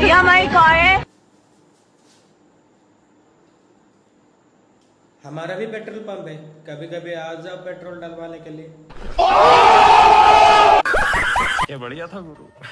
ये हमारी कार है हमारा भी पेट्रोल पंप है। कभी कभी आ जाओ पेट्रोल डलवाने के लिए। ये बढ़िया था गुरु।